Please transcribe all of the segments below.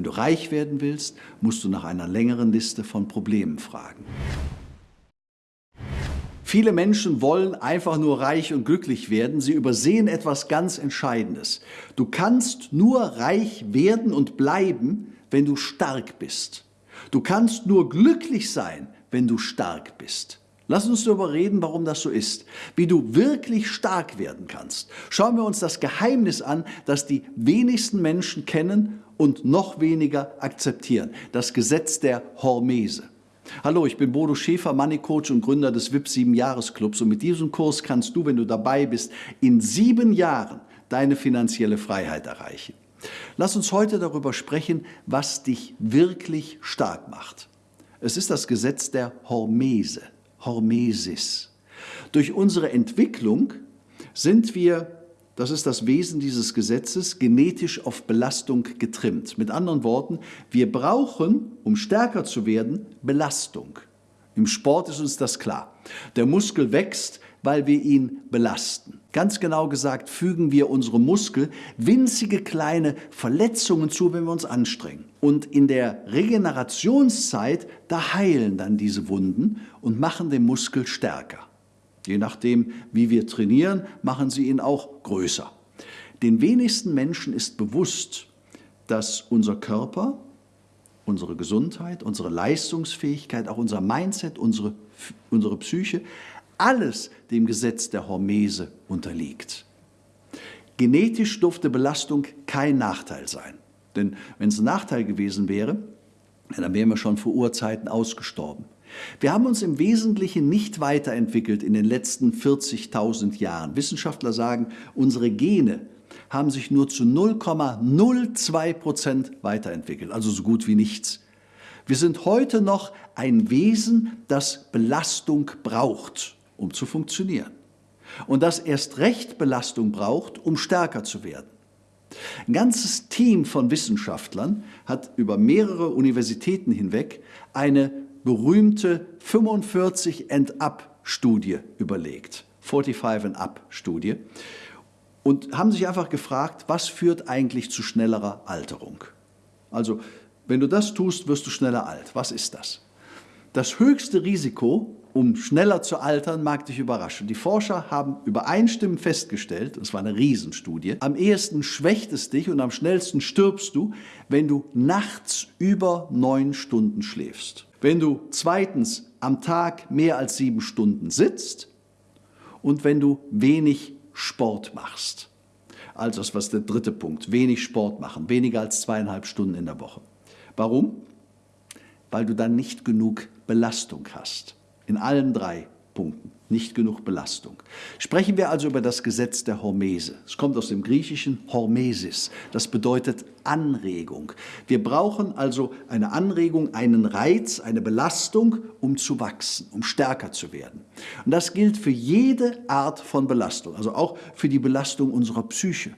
Wenn du reich werden willst, musst du nach einer längeren Liste von Problemen fragen. Viele Menschen wollen einfach nur reich und glücklich werden. Sie übersehen etwas ganz Entscheidendes. Du kannst nur reich werden und bleiben, wenn du stark bist. Du kannst nur glücklich sein, wenn du stark bist. Lass uns darüber reden, warum das so ist, wie du wirklich stark werden kannst. Schauen wir uns das Geheimnis an, das die wenigsten Menschen kennen und noch weniger akzeptieren. Das Gesetz der Hormese. Hallo, ich bin Bodo Schäfer, Money Coach und Gründer des VIP 7 Jahresclubs und mit diesem Kurs kannst du, wenn du dabei bist, in sieben Jahren deine finanzielle Freiheit erreichen. Lass uns heute darüber sprechen, was dich wirklich stark macht. Es ist das Gesetz der Hormese, Hormesis. Durch unsere Entwicklung sind wir das ist das Wesen dieses Gesetzes, genetisch auf Belastung getrimmt. Mit anderen Worten, wir brauchen, um stärker zu werden, Belastung. Im Sport ist uns das klar. Der Muskel wächst, weil wir ihn belasten. Ganz genau gesagt fügen wir unserem Muskel winzige kleine Verletzungen zu, wenn wir uns anstrengen. Und in der Regenerationszeit, da heilen dann diese Wunden und machen den Muskel stärker. Je nachdem, wie wir trainieren, machen sie ihn auch größer. Den wenigsten Menschen ist bewusst, dass unser Körper, unsere Gesundheit, unsere Leistungsfähigkeit, auch unser Mindset, unsere, unsere Psyche, alles dem Gesetz der Hormese unterliegt. Genetisch durfte Belastung kein Nachteil sein. Denn wenn es ein Nachteil gewesen wäre, dann wären wir schon vor Urzeiten ausgestorben. Wir haben uns im Wesentlichen nicht weiterentwickelt in den letzten 40.000 Jahren. Wissenschaftler sagen, unsere Gene haben sich nur zu 0,02 Prozent weiterentwickelt, also so gut wie nichts. Wir sind heute noch ein Wesen, das Belastung braucht, um zu funktionieren. Und das erst recht Belastung braucht, um stärker zu werden. Ein ganzes Team von Wissenschaftlern hat über mehrere Universitäten hinweg eine berühmte 45 and up Studie überlegt. 45 and up Studie. Und haben sich einfach gefragt, was führt eigentlich zu schnellerer Alterung? Also, wenn du das tust, wirst du schneller alt. Was ist das? Das höchste Risiko, um schneller zu altern, mag dich überraschen. Die Forscher haben übereinstimmend festgestellt, das war eine Riesenstudie, am ehesten schwächt es dich und am schnellsten stirbst du, wenn du nachts über neun Stunden schläfst. Wenn du zweitens am Tag mehr als sieben Stunden sitzt und wenn du wenig Sport machst. Also das ist der dritte Punkt, wenig Sport machen, weniger als zweieinhalb Stunden in der Woche. Warum? Weil du dann nicht genug Belastung hast. In allen drei Punkten nicht genug Belastung. Sprechen wir also über das Gesetz der Hormese. Es kommt aus dem griechischen Hormesis. Das bedeutet Anregung. Wir brauchen also eine Anregung, einen Reiz, eine Belastung, um zu wachsen, um stärker zu werden. Und das gilt für jede Art von Belastung, also auch für die Belastung unserer Psyche.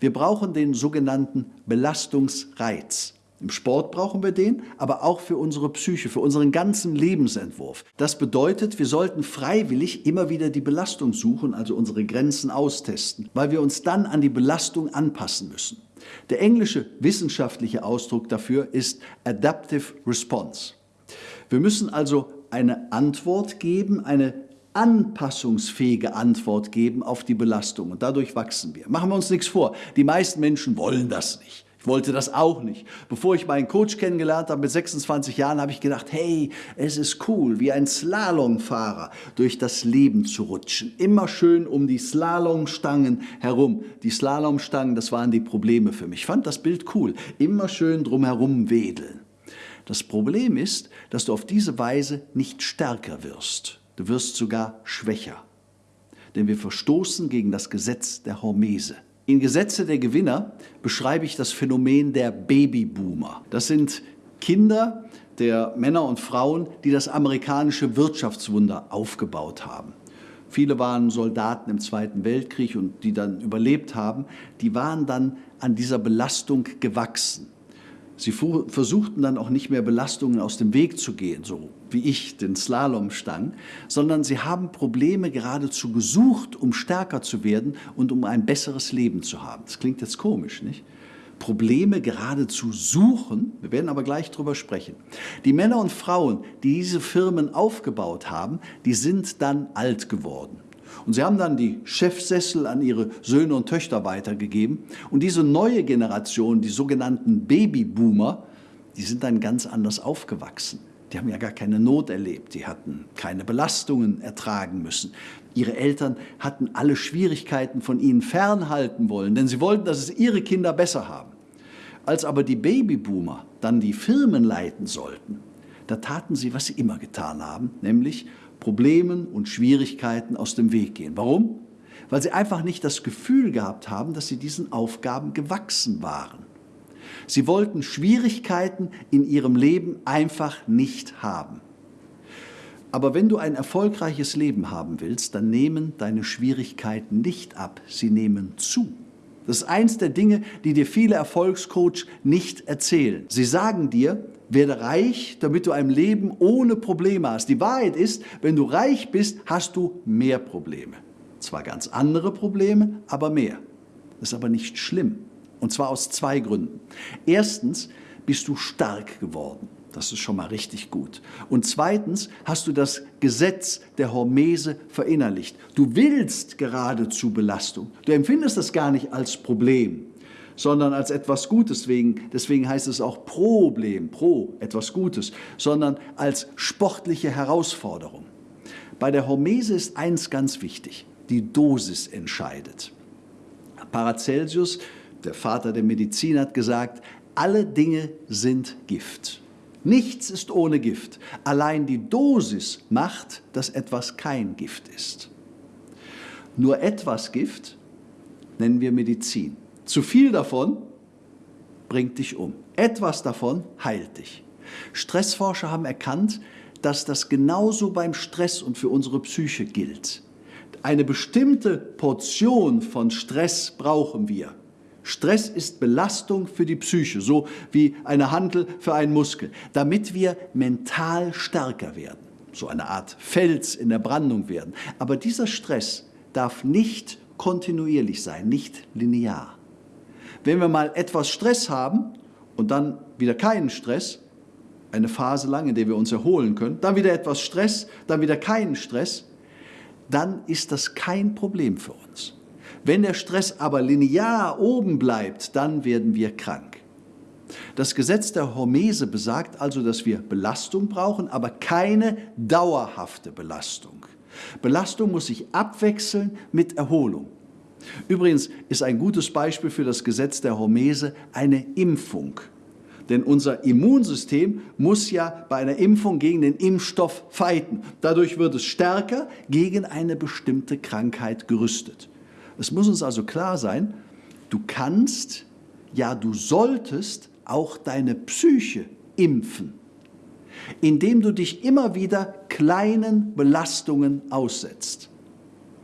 Wir brauchen den sogenannten Belastungsreiz. Im Sport brauchen wir den, aber auch für unsere Psyche, für unseren ganzen Lebensentwurf. Das bedeutet, wir sollten freiwillig immer wieder die Belastung suchen, also unsere Grenzen austesten, weil wir uns dann an die Belastung anpassen müssen. Der englische wissenschaftliche Ausdruck dafür ist Adaptive Response. Wir müssen also eine Antwort geben, eine anpassungsfähige Antwort geben auf die Belastung und dadurch wachsen wir. Machen wir uns nichts vor, die meisten Menschen wollen das nicht. Ich wollte das auch nicht. Bevor ich meinen Coach kennengelernt habe mit 26 Jahren, habe ich gedacht, hey, es ist cool, wie ein Slalomfahrer durch das Leben zu rutschen. Immer schön um die Slalomstangen herum. Die Slalomstangen, das waren die Probleme für mich. Ich fand das Bild cool. Immer schön drumherum wedeln. Das Problem ist, dass du auf diese Weise nicht stärker wirst. Du wirst sogar schwächer. Denn wir verstoßen gegen das Gesetz der Hormese. In Gesetze der Gewinner beschreibe ich das Phänomen der Babyboomer. Das sind Kinder der Männer und Frauen, die das amerikanische Wirtschaftswunder aufgebaut haben. Viele waren Soldaten im Zweiten Weltkrieg und die dann überlebt haben, die waren dann an dieser Belastung gewachsen. Sie versuchten dann auch nicht mehr Belastungen aus dem Weg zu gehen, so wie ich den Slalomstang, sondern sie haben Probleme geradezu gesucht, um stärker zu werden und um ein besseres Leben zu haben. Das klingt jetzt komisch, nicht? Probleme geradezu suchen. Wir werden aber gleich darüber sprechen. Die Männer und Frauen, die diese Firmen aufgebaut haben, die sind dann alt geworden. Und sie haben dann die Chefsessel an ihre Söhne und Töchter weitergegeben. Und diese neue Generation, die sogenannten Babyboomer, die sind dann ganz anders aufgewachsen. Die haben ja gar keine Not erlebt, die hatten keine Belastungen ertragen müssen. Ihre Eltern hatten alle Schwierigkeiten von ihnen fernhalten wollen, denn sie wollten, dass es ihre Kinder besser haben. Als aber die Babyboomer dann die Firmen leiten sollten, da taten sie, was sie immer getan haben, nämlich Problemen und Schwierigkeiten aus dem Weg gehen. Warum? Weil sie einfach nicht das Gefühl gehabt haben, dass sie diesen Aufgaben gewachsen waren. Sie wollten Schwierigkeiten in ihrem Leben einfach nicht haben. Aber wenn du ein erfolgreiches Leben haben willst, dann nehmen deine Schwierigkeiten nicht ab, sie nehmen zu. Das ist eins der Dinge, die dir viele Erfolgscoach nicht erzählen. Sie sagen dir, werde reich, damit du ein Leben ohne Probleme hast. Die Wahrheit ist, wenn du reich bist, hast du mehr Probleme. Zwar ganz andere Probleme, aber mehr. Das ist aber nicht schlimm. Und zwar aus zwei Gründen. Erstens bist du stark geworden. Das ist schon mal richtig gut. Und zweitens hast du das Gesetz der Hormese verinnerlicht. Du willst geradezu Belastung. Du empfindest das gar nicht als Problem, sondern als etwas Gutes. Deswegen, deswegen heißt es auch Problem, pro, etwas Gutes, sondern als sportliche Herausforderung. Bei der Hormese ist eins ganz wichtig. Die Dosis entscheidet. Paracelsus der Vater der Medizin hat gesagt, alle Dinge sind Gift. Nichts ist ohne Gift. Allein die Dosis macht, dass etwas kein Gift ist. Nur etwas Gift nennen wir Medizin. Zu viel davon bringt dich um. Etwas davon heilt dich. Stressforscher haben erkannt, dass das genauso beim Stress und für unsere Psyche gilt. Eine bestimmte Portion von Stress brauchen wir. Stress ist Belastung für die Psyche, so wie eine Handel für einen Muskel, damit wir mental stärker werden, so eine Art Fels in der Brandung werden. Aber dieser Stress darf nicht kontinuierlich sein, nicht linear. Wenn wir mal etwas Stress haben und dann wieder keinen Stress, eine Phase lang, in der wir uns erholen können, dann wieder etwas Stress, dann wieder keinen Stress, dann ist das kein Problem für uns. Wenn der Stress aber linear oben bleibt, dann werden wir krank. Das Gesetz der Hormese besagt also, dass wir Belastung brauchen, aber keine dauerhafte Belastung. Belastung muss sich abwechseln mit Erholung. Übrigens ist ein gutes Beispiel für das Gesetz der Hormese eine Impfung. Denn unser Immunsystem muss ja bei einer Impfung gegen den Impfstoff fighten. Dadurch wird es stärker gegen eine bestimmte Krankheit gerüstet. Es muss uns also klar sein, du kannst, ja du solltest auch deine Psyche impfen, indem du dich immer wieder kleinen Belastungen aussetzt,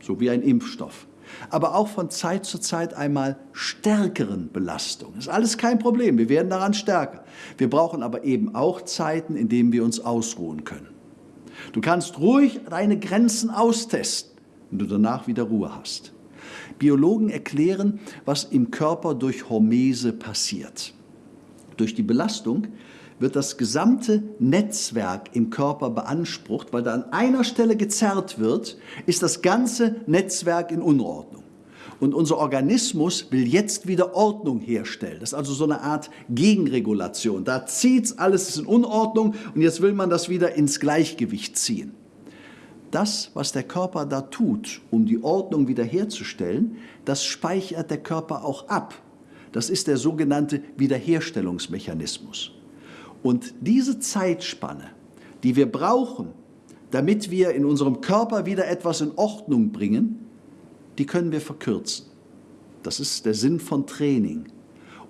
so wie ein Impfstoff, aber auch von Zeit zu Zeit einmal stärkeren Belastungen. Das ist alles kein Problem, wir werden daran stärker. Wir brauchen aber eben auch Zeiten, in denen wir uns ausruhen können. Du kannst ruhig deine Grenzen austesten, wenn du danach wieder Ruhe hast. Biologen erklären, was im Körper durch Hormese passiert. Durch die Belastung wird das gesamte Netzwerk im Körper beansprucht, weil da an einer Stelle gezerrt wird, ist das ganze Netzwerk in Unordnung. Und unser Organismus will jetzt wieder Ordnung herstellen. Das ist also so eine Art Gegenregulation. Da zieht es, alles ist in Unordnung und jetzt will man das wieder ins Gleichgewicht ziehen das, was der Körper da tut, um die Ordnung wiederherzustellen, das speichert der Körper auch ab. Das ist der sogenannte Wiederherstellungsmechanismus. Und diese Zeitspanne, die wir brauchen, damit wir in unserem Körper wieder etwas in Ordnung bringen, die können wir verkürzen. Das ist der Sinn von Training.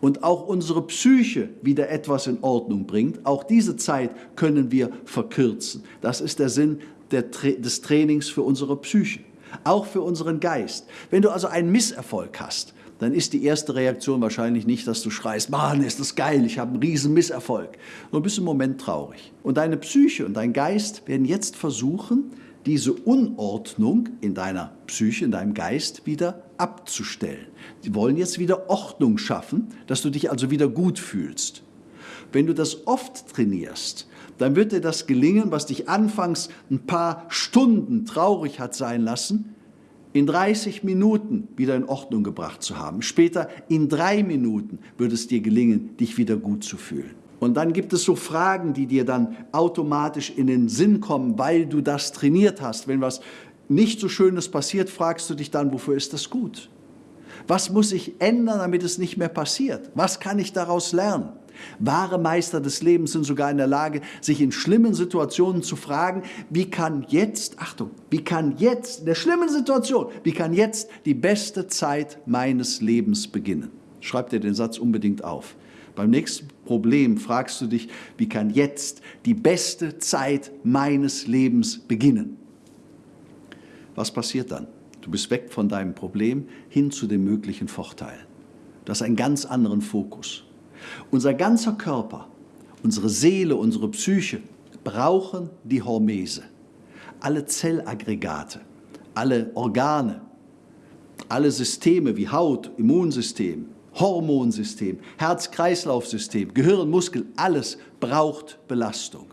Und auch unsere Psyche wieder etwas in Ordnung bringt, auch diese Zeit können wir verkürzen. Das ist der Sinn der, des Trainings für unsere Psyche, auch für unseren Geist. Wenn du also einen Misserfolg hast, dann ist die erste Reaktion wahrscheinlich nicht, dass du schreist, Mann, ist das geil, ich habe einen riesen Misserfolg. Du bist im Moment traurig. Und deine Psyche und dein Geist werden jetzt versuchen, diese Unordnung in deiner Psyche, in deinem Geist wieder abzustellen. Sie wollen jetzt wieder Ordnung schaffen, dass du dich also wieder gut fühlst. Wenn du das oft trainierst, dann wird dir das gelingen, was dich anfangs ein paar Stunden traurig hat sein lassen, in 30 Minuten wieder in Ordnung gebracht zu haben. Später in drei Minuten wird es dir gelingen, dich wieder gut zu fühlen. Und dann gibt es so Fragen, die dir dann automatisch in den Sinn kommen, weil du das trainiert hast. Wenn was nicht so Schönes passiert, fragst du dich dann, wofür ist das gut? Was muss ich ändern, damit es nicht mehr passiert? Was kann ich daraus lernen? Wahre Meister des Lebens sind sogar in der Lage, sich in schlimmen Situationen zu fragen, wie kann jetzt, Achtung, wie kann jetzt, in der schlimmen Situation, wie kann jetzt die beste Zeit meines Lebens beginnen? Schreib dir den Satz unbedingt auf. Beim nächsten Problem fragst du dich, wie kann jetzt die beste Zeit meines Lebens beginnen? Was passiert dann? Du bist weg von deinem Problem hin zu den möglichen Vorteilen. Du hast einen ganz anderen Fokus. Unser ganzer Körper, unsere Seele, unsere Psyche brauchen die Hormese. Alle Zellaggregate, alle Organe, alle Systeme wie Haut, Immunsystem, Hormonsystem, Herz-Kreislauf-System, Gehirn, Muskel, alles braucht Belastung.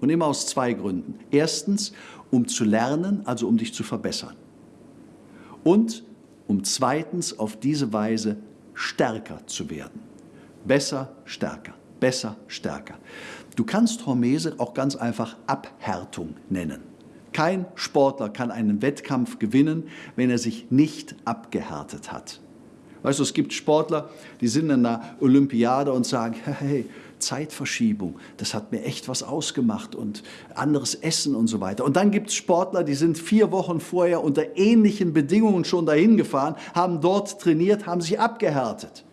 Und immer aus zwei Gründen. Erstens, um zu lernen, also um dich zu verbessern. Und um zweitens auf diese Weise stärker zu werden. Besser, stärker, besser, stärker. Du kannst Hormese auch ganz einfach Abhärtung nennen. Kein Sportler kann einen Wettkampf gewinnen, wenn er sich nicht abgehärtet hat. Weißt du, es gibt Sportler, die sind in einer Olympiade und sagen, hey, Zeitverschiebung, das hat mir echt was ausgemacht und anderes Essen und so weiter. Und dann gibt es Sportler, die sind vier Wochen vorher unter ähnlichen Bedingungen schon dahin gefahren, haben dort trainiert, haben sich abgehärtet.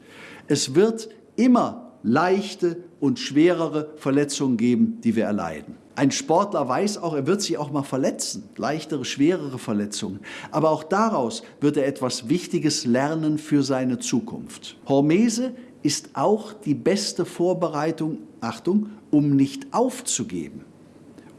Es wird immer leichte und schwerere Verletzungen geben, die wir erleiden. Ein Sportler weiß auch, er wird sich auch mal verletzen, leichtere, schwerere Verletzungen. Aber auch daraus wird er etwas Wichtiges lernen für seine Zukunft. Hormese ist auch die beste Vorbereitung, Achtung, um nicht aufzugeben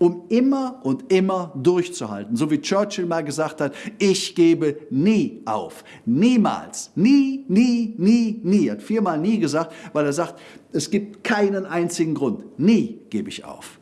um immer und immer durchzuhalten. So wie Churchill mal gesagt hat, ich gebe nie auf. Niemals. Nie, nie, nie, nie. Er hat viermal nie gesagt, weil er sagt, es gibt keinen einzigen Grund. Nie gebe ich auf.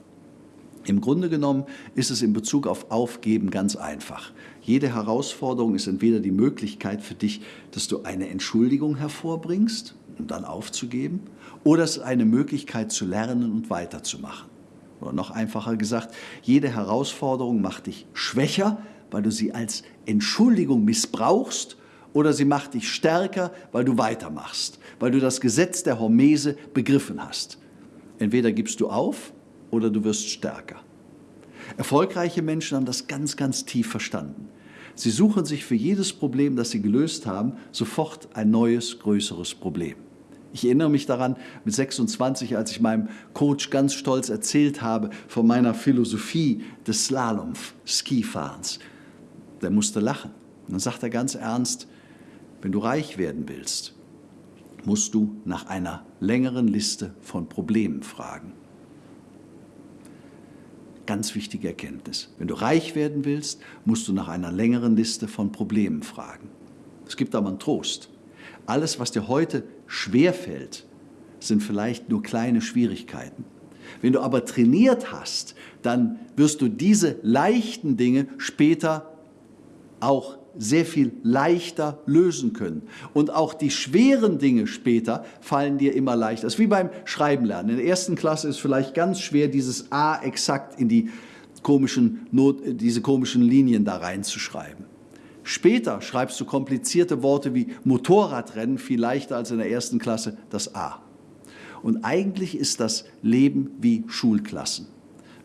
Im Grunde genommen ist es in Bezug auf Aufgeben ganz einfach. Jede Herausforderung ist entweder die Möglichkeit für dich, dass du eine Entschuldigung hervorbringst, um dann aufzugeben, oder es ist eine Möglichkeit zu lernen und weiterzumachen. Oder noch einfacher gesagt, jede Herausforderung macht dich schwächer, weil du sie als Entschuldigung missbrauchst oder sie macht dich stärker, weil du weitermachst, weil du das Gesetz der Hormese begriffen hast. Entweder gibst du auf oder du wirst stärker. Erfolgreiche Menschen haben das ganz, ganz tief verstanden. Sie suchen sich für jedes Problem, das sie gelöst haben, sofort ein neues, größeres Problem. Ich erinnere mich daran, mit 26, als ich meinem Coach ganz stolz erzählt habe von meiner Philosophie des Slalom-Skifahrens. Der musste lachen. Und dann sagt er ganz ernst, wenn du reich werden willst, musst du nach einer längeren Liste von Problemen fragen. Ganz wichtige Erkenntnis. Wenn du reich werden willst, musst du nach einer längeren Liste von Problemen fragen. Es gibt aber einen Trost. Alles, was dir heute schwerfällt, sind vielleicht nur kleine Schwierigkeiten. Wenn du aber trainiert hast, dann wirst du diese leichten Dinge später auch sehr viel leichter lösen können. Und auch die schweren Dinge später fallen dir immer leichter. Das ist wie beim Schreiben lernen. In der ersten Klasse ist vielleicht ganz schwer, dieses A exakt in die komischen Not, diese komischen Linien da reinzuschreiben. Später schreibst du komplizierte Worte wie Motorradrennen viel leichter als in der ersten Klasse das A. Und eigentlich ist das Leben wie Schulklassen.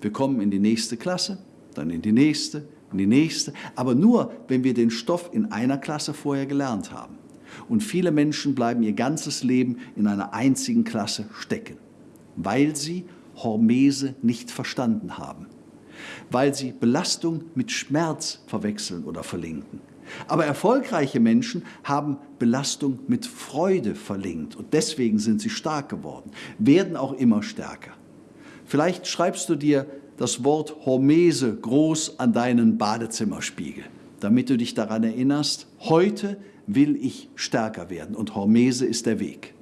Wir kommen in die nächste Klasse, dann in die nächste, in die nächste, aber nur, wenn wir den Stoff in einer Klasse vorher gelernt haben. Und viele Menschen bleiben ihr ganzes Leben in einer einzigen Klasse stecken, weil sie Hormese nicht verstanden haben, weil sie Belastung mit Schmerz verwechseln oder verlinken aber erfolgreiche Menschen haben Belastung mit Freude verlinkt und deswegen sind sie stark geworden, werden auch immer stärker. Vielleicht schreibst du dir das Wort Hormese groß an deinen Badezimmerspiegel, damit du dich daran erinnerst, heute will ich stärker werden und Hormese ist der Weg.